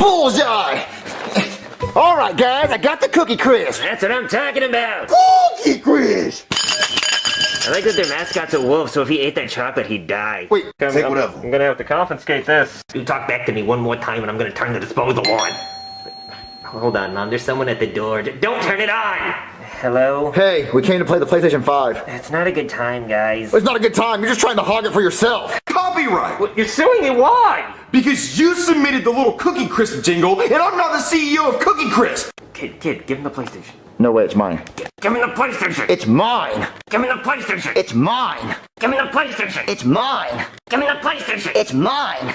Bullseye! All right, guys, I got the Cookie Crisp. That's what I'm talking about. Cookie Crisp! I like that their mascot's a wolf, so if he ate that chocolate, he'd die. Wait, I'm, take I'm- whatever. I'm gonna have to confiscate this. You talk back to me one more time, and I'm gonna turn the disposal on. Hold on, Mom. There's someone at the door. Don't turn it on. Hello. hey, we came to play the PlayStation 5. It's not a good time, guys. It's not a good time. You're just trying to hog it for yourself. Copyright! You're suing me? Why? Because you submitted the little Cookie Crisp jingle, and I'm not the CEO of Cookie Crisp! Kid, kid, give him the PlayStation. No way, it's mine. Give me the PlayStation. It's mine. Give me the PlayStation. It's mine. Give me the PlayStation. It's mine. Give me the PlayStation. It's mine.